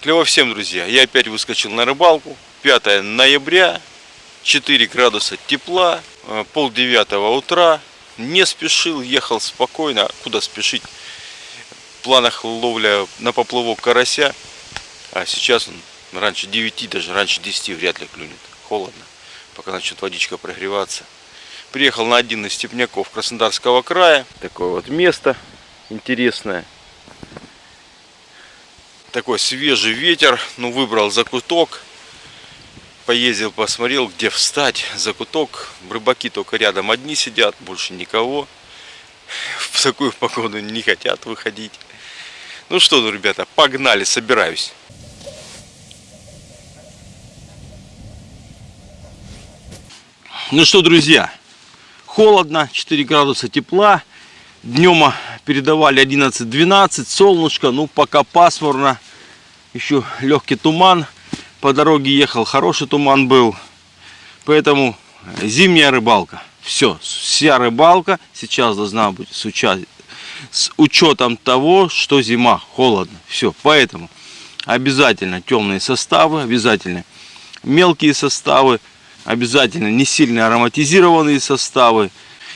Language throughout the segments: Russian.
Клево всем, друзья. Я опять выскочил на рыбалку. 5 ноября, 4 градуса тепла, э, пол девятого утра. Не спешил, ехал спокойно. Куда спешить? В планах ловля на поплавок карася. А сейчас он раньше 9, даже раньше 10 вряд ли клюнет. Холодно, пока начнет водичка прогреваться. Приехал на один из степняков Краснодарского края. Такое вот место интересное такой свежий ветер, ну выбрал закуток, поездил, посмотрел, где встать, закуток, рыбаки только рядом одни сидят, больше никого, в такую погоду не хотят выходить. Ну что, ну, ребята, погнали, собираюсь. Ну что, друзья, холодно, 4 градуса тепла, Днем передавали 11-12, солнышко, ну пока пасмурно, еще легкий туман. По дороге ехал, хороший туман был. Поэтому зимняя рыбалка. Все, вся рыбалка сейчас должна быть с, уча... с учетом того, что зима, холодно. Все, поэтому обязательно темные составы, обязательно мелкие составы, обязательно не сильно ароматизированные составы.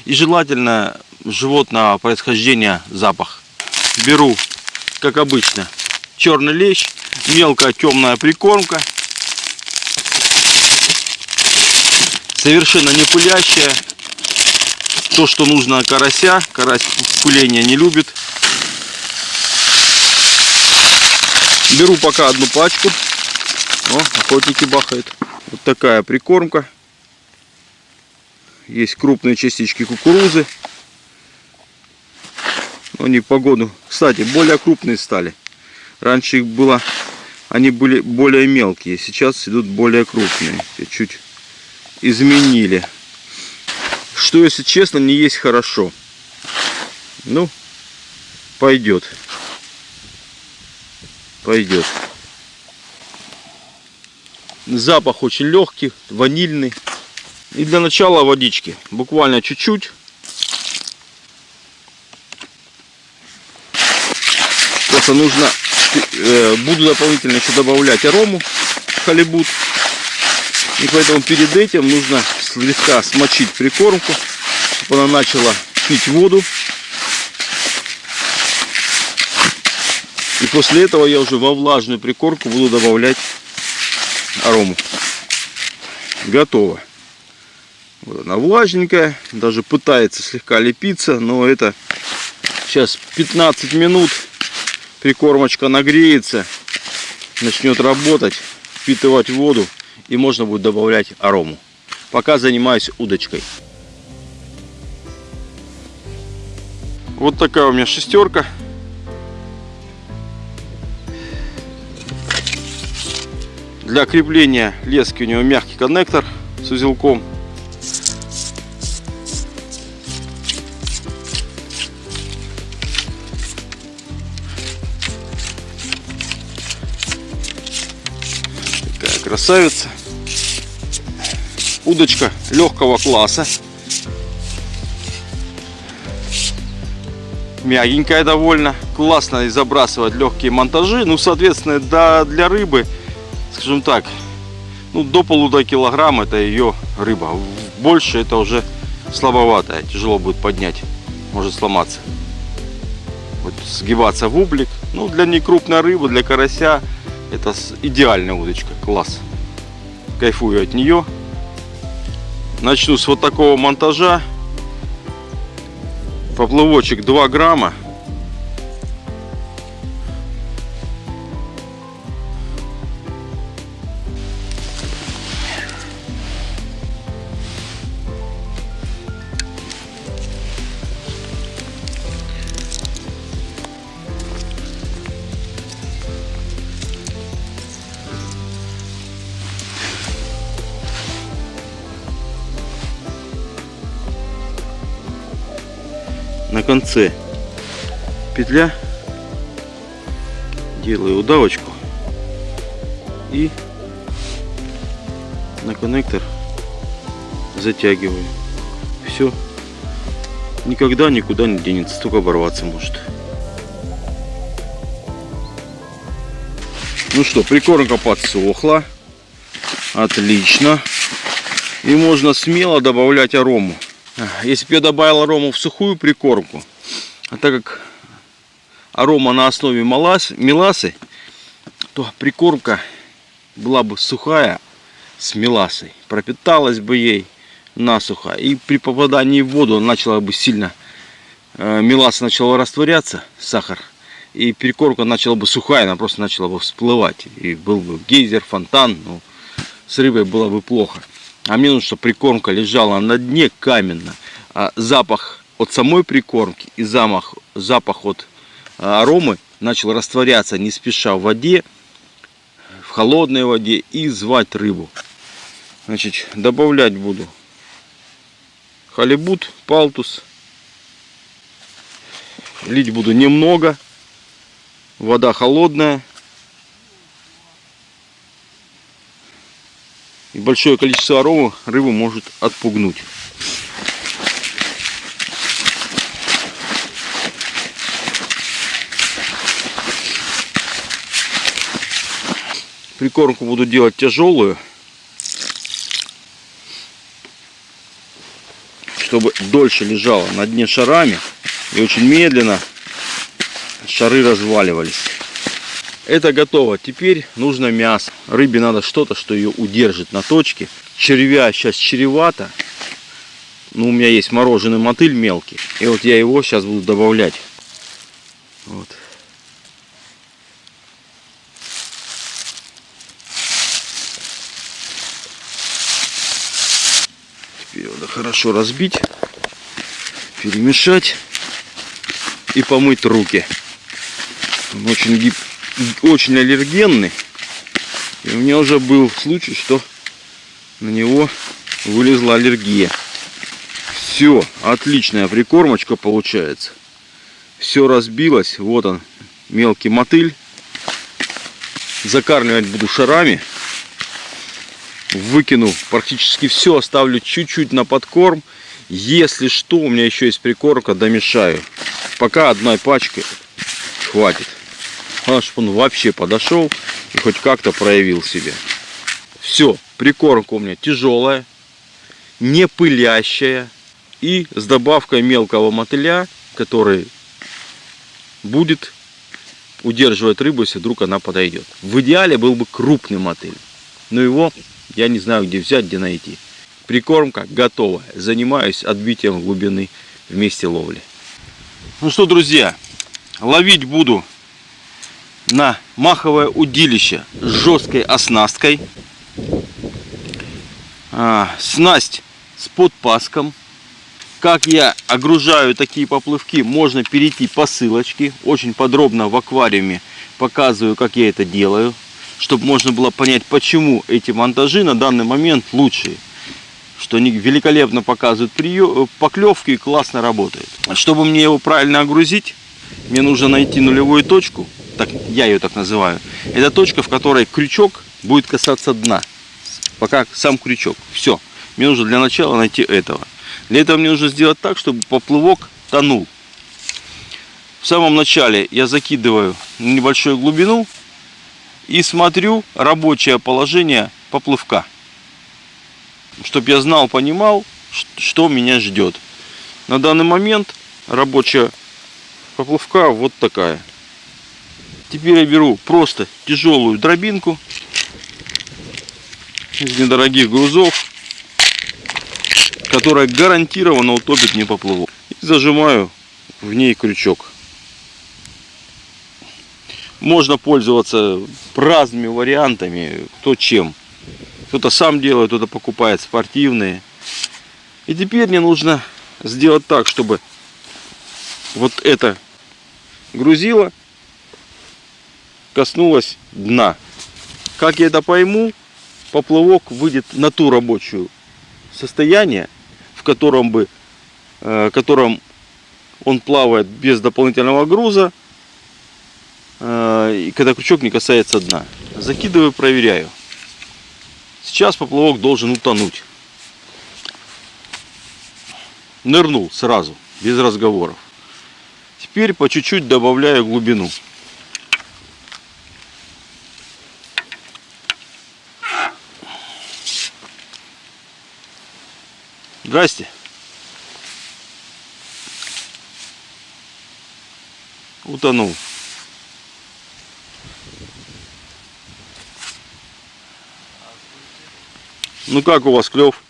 И желательно животного происхождения запах. Беру, как обычно, черный лещ, мелкая темная прикормка. Совершенно не пылящая. То, что нужно карася. Карась пыления не любит. Беру пока одну пачку. О, охотники бахают. Вот такая прикормка. Есть крупные частички кукурузы. Они погоду, кстати, более крупные стали. Раньше их было, они были более мелкие, сейчас идут более крупные. Чуть изменили. Что, если честно, не есть хорошо. Ну, пойдет. Пойдет. Запах очень легкий, ванильный. И для начала водички. Буквально чуть-чуть. Просто нужно, буду дополнительно еще добавлять арому халибут. И поэтому перед этим нужно слегка смочить прикормку, чтобы она начала пить воду. И после этого я уже во влажную прикормку буду добавлять арому. Готово. Вот она влажненькая, даже пытается слегка лепиться, но это сейчас 15 минут прикормочка нагреется, начнет работать, впитывать воду и можно будет добавлять арому. Пока занимаюсь удочкой. Вот такая у меня шестерка. Для крепления лески у него мягкий коннектор с узелком. Красавица. Удочка легкого класса. Мягенькая довольно. Классно забрасывать легкие монтажи. Ну, соответственно, да, для рыбы, скажем так, ну, до полутора килограмм это ее рыба. Больше это уже слабоватая. Тяжело будет поднять. Может сломаться. Вот сгибаться в ублик. Ну, для некрупной рыбы, для карася это идеальная удочка, класс. Кайфую от нее. Начну с вот такого монтажа. Поплавочек 2 грамма. На конце петля делаю удавочку и на коннектор затягиваю все никогда никуда не денется только оборваться может Ну что, прикормка подсохла. Отлично. И можно смело добавлять арому. Если бы я добавил арому в сухую прикормку, а так как арома на основе меласы, то прикормка была бы сухая с меласой. Пропиталась бы ей насухо. И при попадании в воду начала бы сильно, э, меласа начала растворяться, сахар. И прикормка начала бы сухая, она просто начала бы всплывать. И был бы гейзер, фонтан, ну, с рыбой было бы плохо. А мне нужно, чтобы прикормка лежала на дне каменно. А запах от самой прикормки и запах, запах от а, аромы начал растворяться не спеша в воде, в холодной воде и звать рыбу. Значит, добавлять буду халибут, палтус. Лить буду немного. Вода холодная. И большое количество аромы рыбу может отпугнуть. Прикормку буду делать тяжелую. Чтобы дольше лежала на дне шарами. И очень медленно шары разваливались. Это готово. Теперь нужно мясо. Рыбе надо что-то, что ее удержит на точке. Червя сейчас чревато. Ну, у меня есть мороженый мотыль мелкий. И вот я его сейчас буду добавлять. Вот. Теперь надо хорошо разбить, перемешать и помыть руки. Он очень гибкий очень аллергенный. И у меня уже был случай, что на него вылезла аллергия. Все, отличная прикормочка получается. Все разбилось. Вот он, мелкий мотыль. Закармливать буду шарами. Выкину практически все, оставлю чуть-чуть на подкорм. Если что, у меня еще есть прикормка, домешаю. Пока одной пачкой хватит. Главное, чтобы он вообще подошел и хоть как-то проявил себя. Все, прикормка у меня тяжелая, не пылящая и с добавкой мелкого мотыля, который будет удерживать рыбу, если вдруг она подойдет. В идеале был бы крупный мотыль, но его я не знаю где взять, где найти. Прикормка готова. Занимаюсь отбитием глубины в месте ловли. Ну что, друзья, ловить буду на маховое удилище с жесткой оснасткой. А, снасть с подпаском. Как я огружаю такие поплывки, можно перейти по ссылочке. Очень подробно в аквариуме показываю, как я это делаю. Чтобы можно было понять, почему эти монтажи на данный момент лучшие. Что они великолепно показывают прием, поклевки и классно работают. Чтобы мне его правильно огрузить, мне нужно найти нулевую точку так, я ее так называю, это точка, в которой крючок будет касаться дна. Пока сам крючок. Все. Мне нужно для начала найти этого. Для этого мне нужно сделать так, чтобы поплывок тонул. В самом начале я закидываю на небольшую глубину и смотрю рабочее положение поплывка. Чтобы я знал, понимал, что меня ждет. На данный момент рабочая поплывка вот такая. Теперь я беру просто тяжелую дробинку из недорогих грузов, которая гарантированно утопит мне поплавок. И зажимаю в ней крючок. Можно пользоваться разными вариантами, кто чем. Кто-то сам делает, кто-то покупает спортивные. И теперь мне нужно сделать так, чтобы вот это грузило коснулась дна. Как я это пойму, поплавок выйдет на ту рабочую состояние, в котором бы, э, котором он плавает без дополнительного груза, э, и когда крючок не касается дна. Закидываю, проверяю. Сейчас поплавок должен утонуть. Нырнул сразу, без разговоров теперь по чуть-чуть добавляю глубину. Здрасте. Утонул. Ну как у вас клев?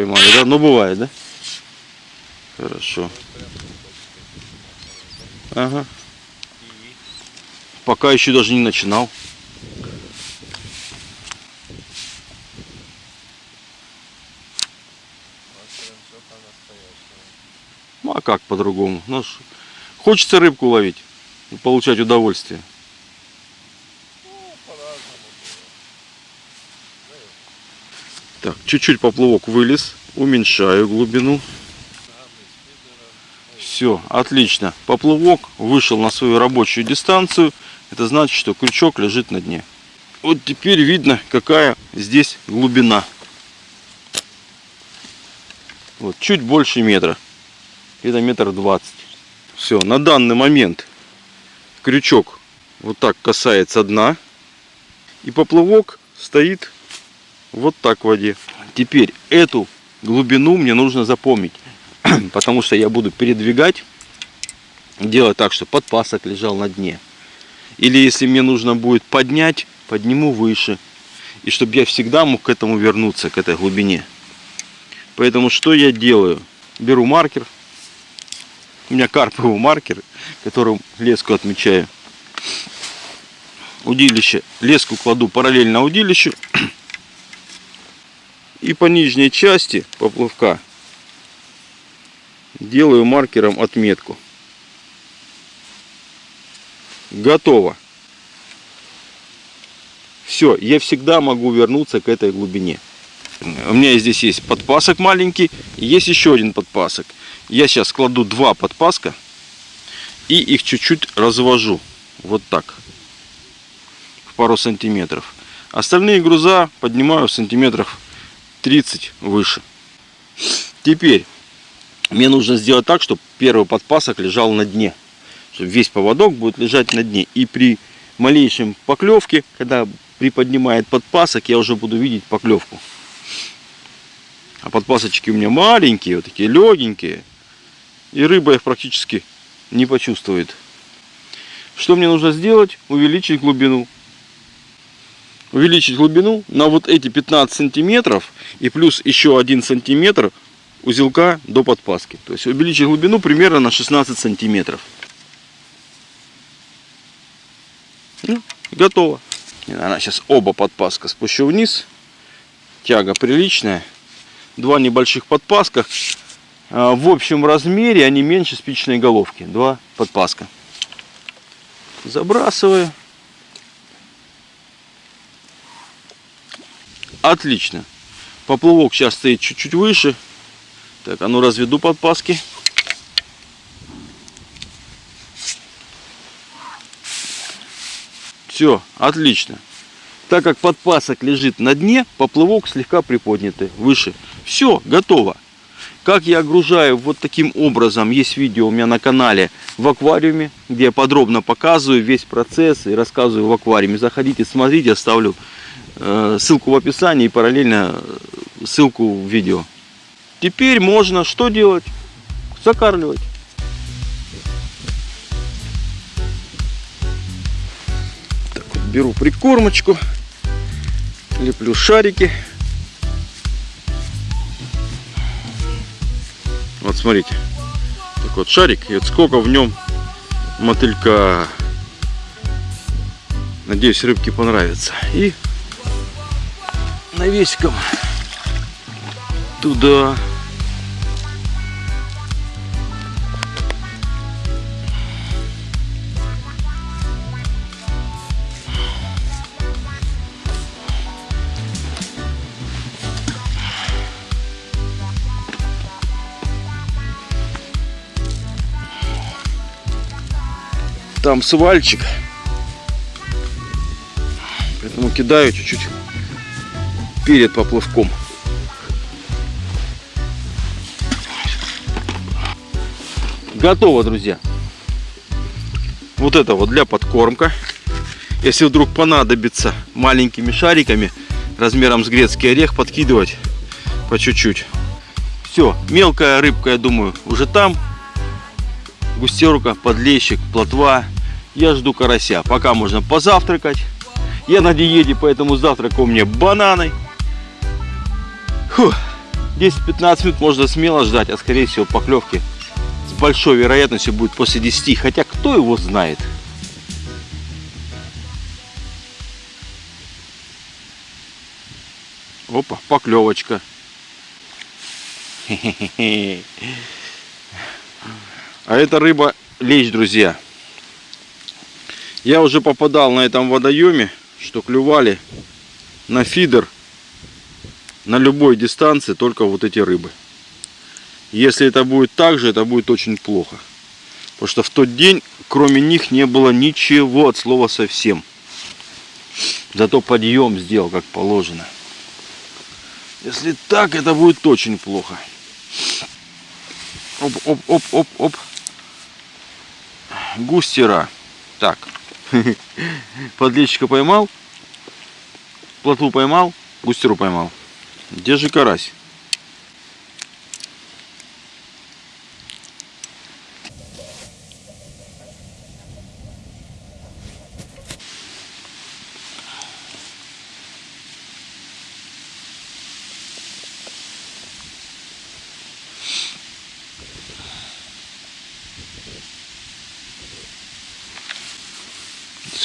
Поймали, да? Ну бывает, да? Хорошо. Ага. Пока еще даже не начинал. Ну а как по-другому? Ну, хочется рыбку ловить и получать удовольствие. Так, чуть-чуть поплавок вылез, уменьшаю глубину. Все, отлично. Поплавок вышел на свою рабочую дистанцию. Это значит, что крючок лежит на дне. Вот теперь видно, какая здесь глубина. Вот, чуть больше метра. Это метр двадцать. Все, на данный момент крючок вот так касается дна. И поплавок стоит вот так в воде. Теперь эту глубину мне нужно запомнить. Потому что я буду передвигать, делать так, что подпасок лежал на дне. Или если мне нужно будет поднять, подниму выше. И чтобы я всегда мог к этому вернуться, к этой глубине. Поэтому что я делаю? Беру маркер. У меня карповый маркер, которым леску отмечаю. Удилище. Леску кладу параллельно удилищу. И по нижней части поплавка делаю маркером отметку. Готово. Все, я всегда могу вернуться к этой глубине. У меня здесь есть подпасок маленький, есть еще один подпасок. Я сейчас кладу два подпаска и их чуть-чуть развожу. Вот так. В пару сантиметров. Остальные груза поднимаю сантиметров 30 выше. Теперь мне нужно сделать так, чтобы первый подпасок лежал на дне. Чтобы весь поводок будет лежать на дне. И при малейшем поклевке, когда приподнимает подпасок, я уже буду видеть поклевку. А подпасочки у меня маленькие, вот такие легенькие. И рыба их практически не почувствует. Что мне нужно сделать? Увеличить глубину. Увеличить глубину на вот эти 15 сантиметров и плюс еще 1 сантиметр узелка до подпаски. То есть увеличить глубину примерно на 16 сантиметров. Ну, готово. Она сейчас оба подпаска спущу вниз. Тяга приличная. Два небольших подпаска. А, В общем размере они меньше спичной головки. Два подпаска. Забрасываю. Отлично. Поплавок сейчас стоит чуть-чуть выше. Так, а ну разведу подпаски. Все, отлично. Так как подпасок лежит на дне, поплавок слегка приподнятый, выше. Все, готово. Как я огружаю вот таким образом, есть видео у меня на канале в аквариуме, где я подробно показываю весь процесс и рассказываю в аквариуме. Заходите, смотрите, оставлю ссылку в описании и параллельно э, ссылку в видео. Теперь можно что делать? Закармливать. Так вот, беру прикормочку, леплю шарики. Вот смотрите, так вот шарик, и вот сколько в нем мотылька. Надеюсь, рыбке понравится. И навесиком туда. Там свальчик. Поэтому кидаю чуть-чуть перед поплавком. Готово, друзья. Вот это вот для подкормка. Если вдруг понадобится маленькими шариками размером с грецкий орех подкидывать по чуть-чуть. Все, мелкая рыбка, я думаю, уже там. Густерка, подлещик, плотва. Я жду карася. Пока можно позавтракать. Я на диете, поэтому завтрак у меня бананы. 10-15 минут можно смело ждать, а скорее всего поклевки с большой вероятностью будет после 10. Хотя кто его знает. Опа, поклевочка. А это рыба лещ, друзья. Я уже попадал на этом водоеме, что клювали на фидер на любой дистанции только вот эти рыбы. Если это будет так же, это будет очень плохо. Потому что в тот день, кроме них, не было ничего от слова совсем. Зато подъем сделал, как положено. Если так, это будет очень плохо. Оп, оп, оп, оп, оп. Густера. Так. Подлещика поймал. Плотву поймал. Густеру поймал. Где же карась?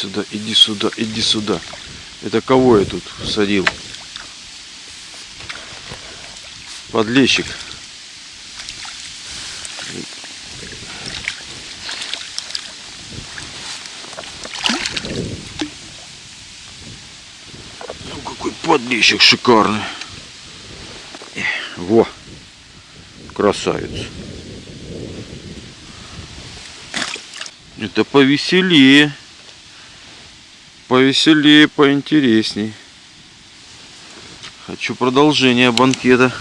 сюда, иди сюда, иди сюда. Это кого я тут садил? Подлещик. Ну какой подлещик шикарный. Во, красавец. Это повеселее повеселее, поинтересней. Хочу продолжение банкета.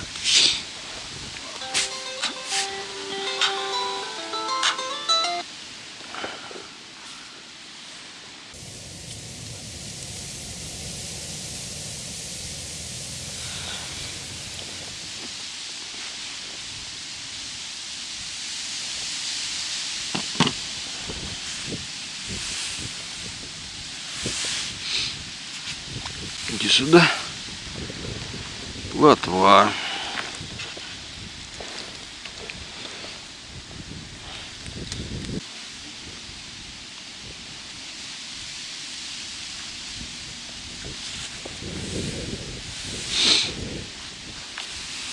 Иди сюда. Плотва.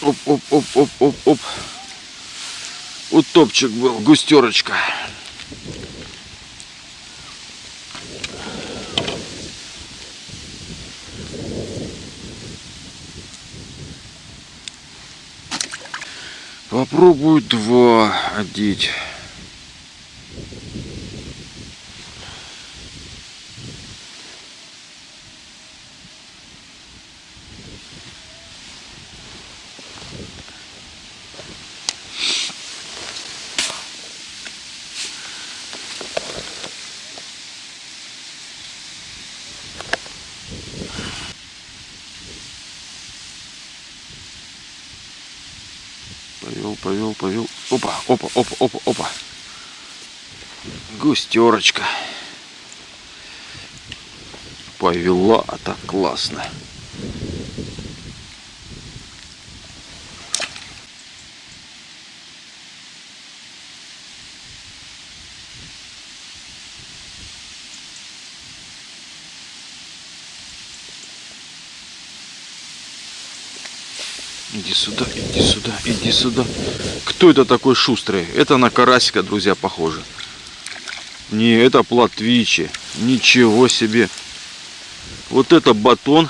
Оп, оп, оп, оп, оп, оп. Утопчик был, густерочка. Попробую два одеть. Повел. Опа, опа, опа, опа, опа. Густерочка. Повела, а так классно. Иди сюда, иди сюда, иди сюда. Кто это такой шустрый? Это на карасика, друзья, похоже. Не, это платвичи. Ничего себе. Вот это батон.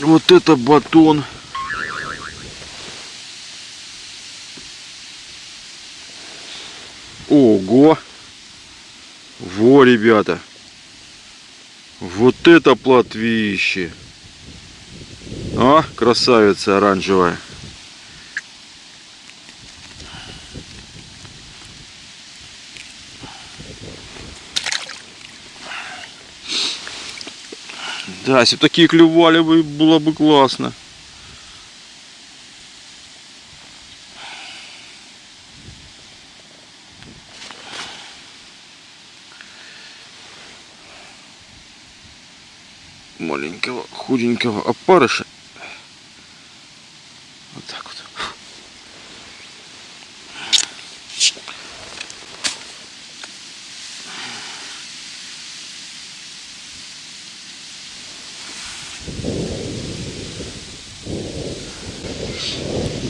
Вот это батон. Ого. Во, ребята. Вот это платвище. А, красавица оранжевая. Да, если бы такие клювали бы, было бы классно. маленького худенького опарыша.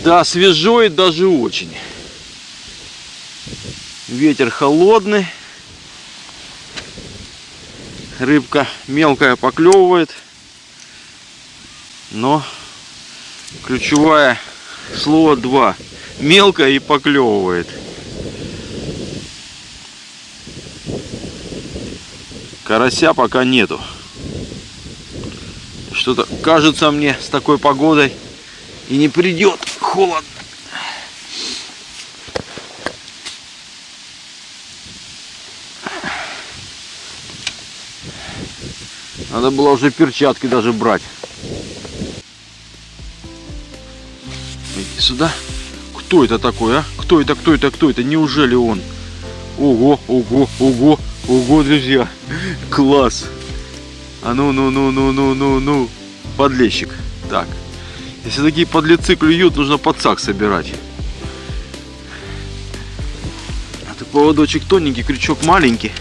Да, свежо и даже очень. Ветер холодный. Рыбка мелкая поклевывает. Но ключевое слово два. Мелкая и поклевывает. Карася пока нету. Что-то кажется мне с такой погодой и не придет холод. Надо было уже перчатки даже брать. Иди сюда. Кто это такой, а? Кто это, кто это, кто это? Неужели он? Ого, ого, ого, ого, друзья. Класс. А ну, ну, ну, ну, ну, ну, ну. Подлещик. Так. Если такие подлецы клюют, нужно подсак собирать. Это поводочек тоненький, крючок маленький.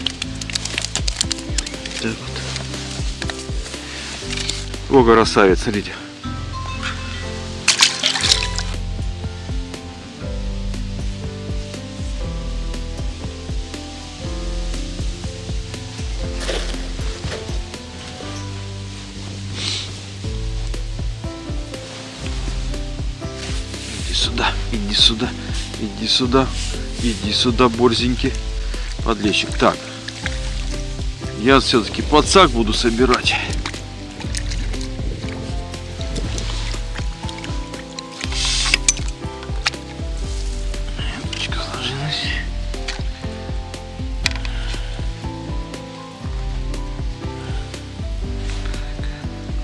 Вот. О, красавец, смотрите. Иди сюда, иди сюда, борзенький подлещик. Так, я все-таки подсак буду собирать.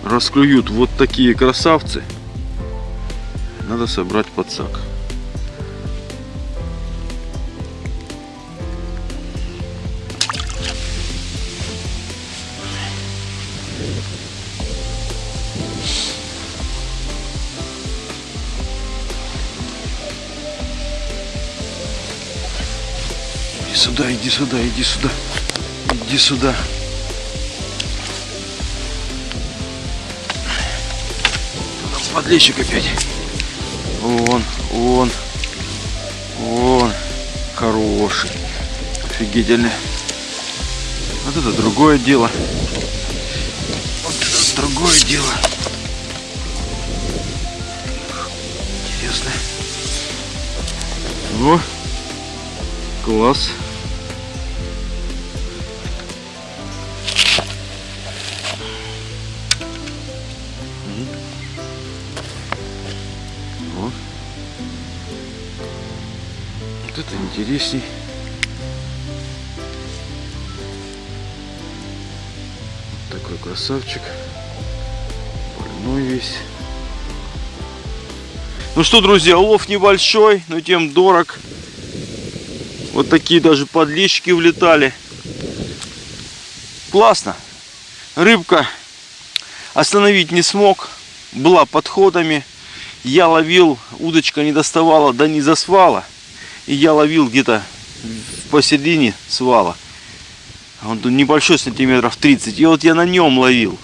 Расклюют вот такие красавцы надо собрать подсак. Сюда, иди сюда, иди сюда, иди сюда. Подлещик опять. Вон, вон, вон. Хороший. Офигительный. Вот это другое дело. Вот это другое дело. Интересно. О, класс. Интересней. Вот такой красавчик. Больной весь. Ну что, друзья, улов небольшой, но тем дорог. Вот такие даже подлещики влетали. Классно. Рыбка остановить не смог. Была подходами. Я ловил, удочка не доставала, да не засвала. И я ловил где-то посередине свала. Он тут небольшой, сантиметров 30. И вот я на нем ловил.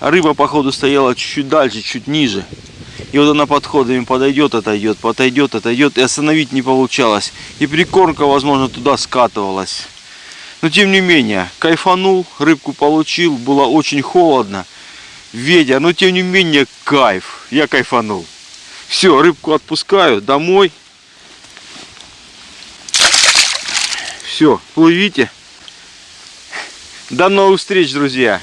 А рыба, походу, стояла чуть-чуть дальше, чуть ниже. И вот она подходами подойдет, отойдет, подойдет, отойдет. И остановить не получалось. И прикормка, возможно, туда скатывалась. Но тем не менее, кайфанул, рыбку получил. Было очень холодно. Ветер, но тем не менее, кайф. Я кайфанул. Все, рыбку отпускаю домой. Все, плывите. До новых встреч, друзья.